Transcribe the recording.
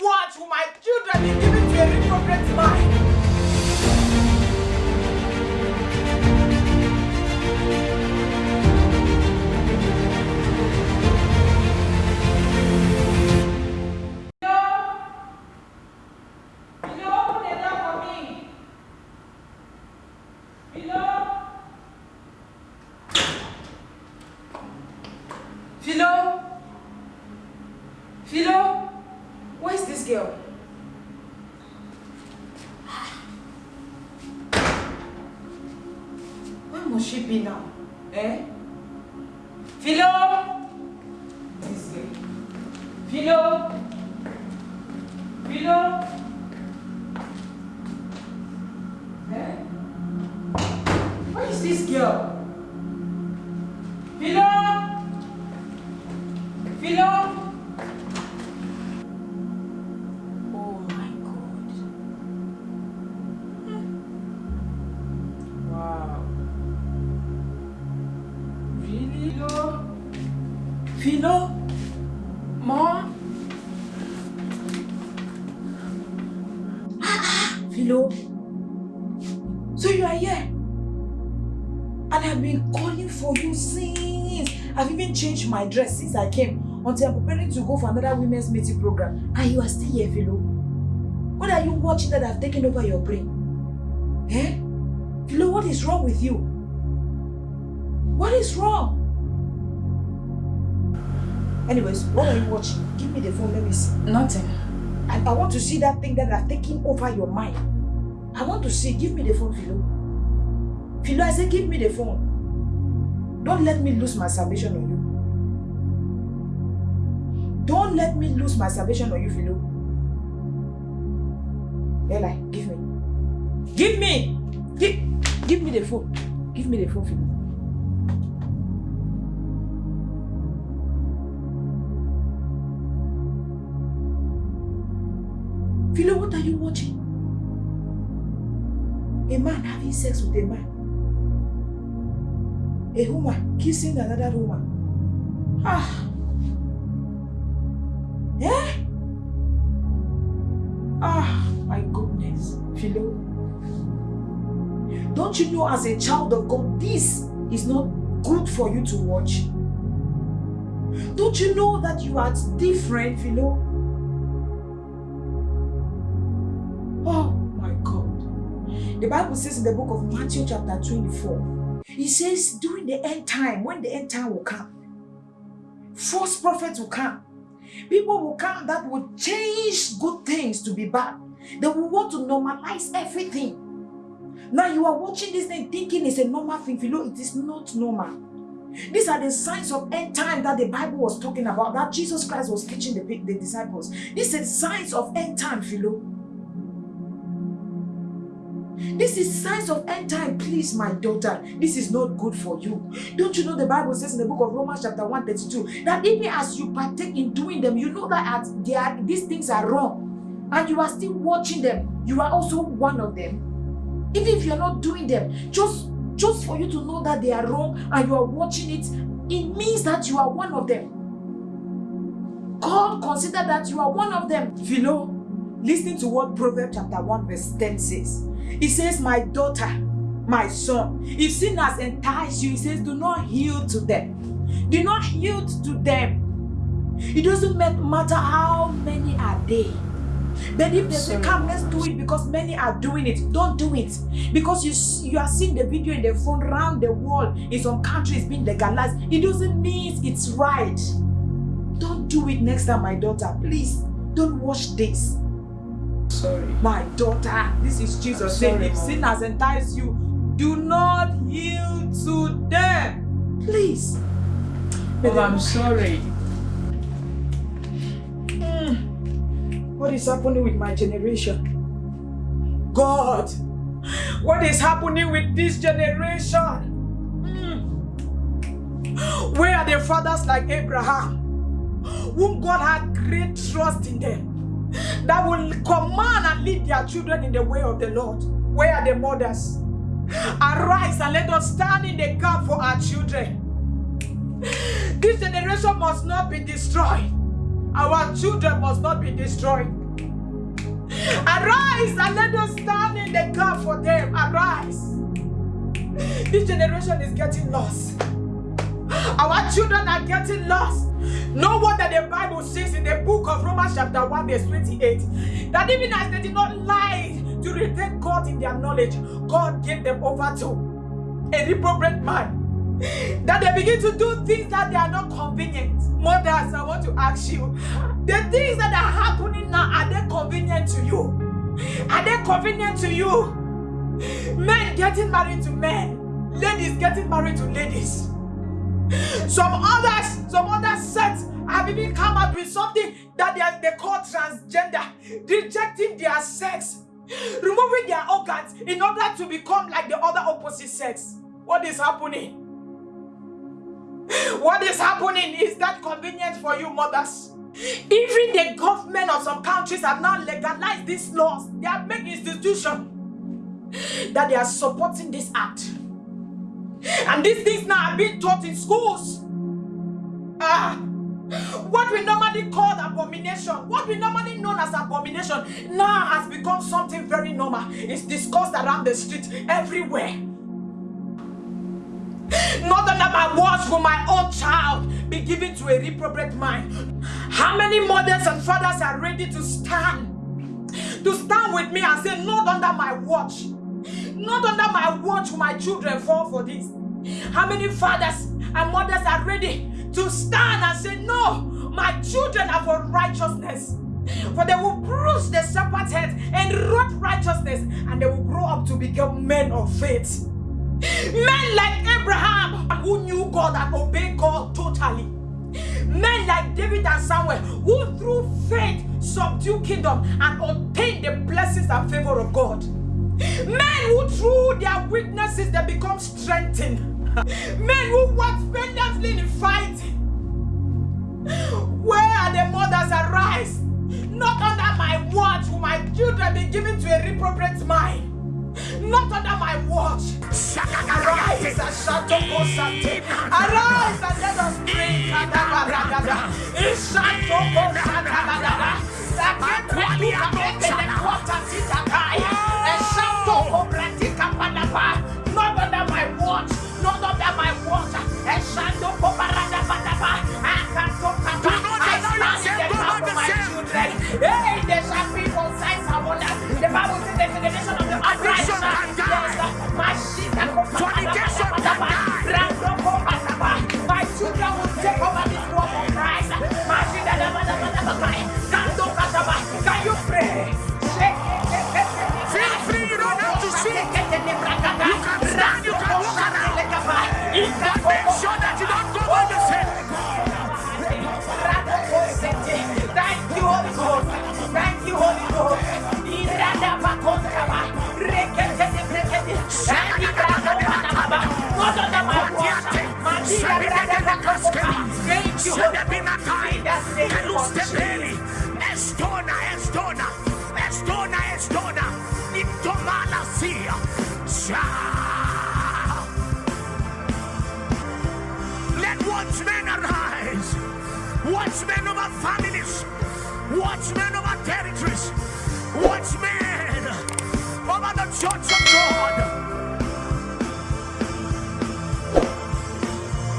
watch will my children be given to a reprobate mind? This girl? Where must she be now? Eh? Philo? This girl. Philo? Philo? Eh? Where is this girl? Philo? Mom? Philo? So you are here? And I've been calling for you since. I've even changed my dress since I came until I'm preparing to go for another women's meeting program. And you are still here, Philo. What are you watching that I've taken over your brain? Eh? Philo, what is wrong with you? What is wrong? Anyways, what are you watching? Give me the phone, let me see. Nothing. And I want to see that thing that have taken over your mind. I want to see. Give me the phone, Philo. Philo, I say give me the phone. Don't let me lose my salvation on you. Don't let me lose my salvation on you, Philo. Eli, give me. Give me! Give, give me the phone. Give me the phone, Philo. Philo, what are you watching? A man having sex with a man. A woman kissing another woman. Ah. Eh? Ah, my goodness. Philo. Don't you know as a child of God, this is not good for you to watch? Don't you know that you are different, Philo? The Bible says in the book of Matthew chapter 24, it says during the end time, when the end time will come, false prophets will come. People will come that will change good things to be bad. They will want to normalize everything. Now you are watching this thing thinking it's a normal thing. Philo, it is not normal. These are the signs of end time that the Bible was talking about, that Jesus Christ was teaching the, the disciples. These are signs of end time, Philo. This is signs of end time. Please, my daughter, this is not good for you. Don't you know the Bible says in the book of Romans chapter 1, 32, that even as you partake in doing them, you know that at they are, these things are wrong. And you are still watching them. You are also one of them. Even if you're not doing them, just, just for you to know that they are wrong and you are watching it, it means that you are one of them. God consider that you are one of them. Philo, listen to what Proverbs chapter 1 verse 10 says. It says, My daughter, my son, if sin has enticed you, it says, Do not yield to them. Do not yield to them. It doesn't matter how many are they. But if they say, Come, let's do it because many are doing it, don't do it. Because you, you are seeing the video in the phone around the world in some countries being legalized. It doesn't mean it's right. Don't do it next time, my daughter. Please, don't watch this. Sorry. My daughter, this is Jesus saying, if sin has enticed you, do not yield to them. Please. Mom, I'm sorry. Mm. What is happening with my generation? God, what is happening with this generation? Mm. Where are the fathers like Abraham, whom God had great trust in them, that will command and lead their children in the way of the Lord? Where are the mothers? Arise and let us stand in the gap for our children. This generation must not be destroyed. Our children must not be destroyed. Arise and let us stand in the gap for them. Arise. This generation is getting lost. Our children are getting lost. No wonder the Bible says in the book of Romans, chapter 1, verse 28, that even as they did not lie to retain God in their knowledge, God gave them over to a reprobate man. That they begin to do things that they are not convenient. Mothers, I want to ask you the things that are happening now, are they convenient to you? Are they convenient to you? Men getting married to men, ladies getting married to ladies. Some others, some other sects have even come up with something that they, they call transgender, rejecting their sex, removing their organs in order to become like the other opposite sex. What is happening? What is happening is that convenient for you, mothers. Even the government of some countries have now legalized these laws. They have made institution that they are supporting this act. And these things now are being taught in schools. Ah, what we normally call abomination, what we normally known as abomination, now has become something very normal. It's discussed around the street everywhere. Not under my watch will my own child be given to a reprobate mind. How many mothers and fathers are ready to stand? To stand with me and say, Not under my watch. Not under my watch will my children fall for this. How many fathers and mothers are ready to stand and say, No, my children are for righteousness. For they will bruise the serpent's head and root righteousness, and they will grow up to become men of faith. Men like Abraham, who knew God and obeyed God totally. Men like David and Samuel, who through faith subdue kingdom and obtain the blessings and favor of God. Men who through their weaknesses they become strengthened. Men who work valiantly in fighting. Where are the mothers arise? Not under my watch will my children be given to a reprobate mind. Not under my watch. Arise and shout Arise and let us pray. Not Bible says the generation of the upright Let watchmen arise, watchmen over families, watchmen over territories, watchmen over the church of God.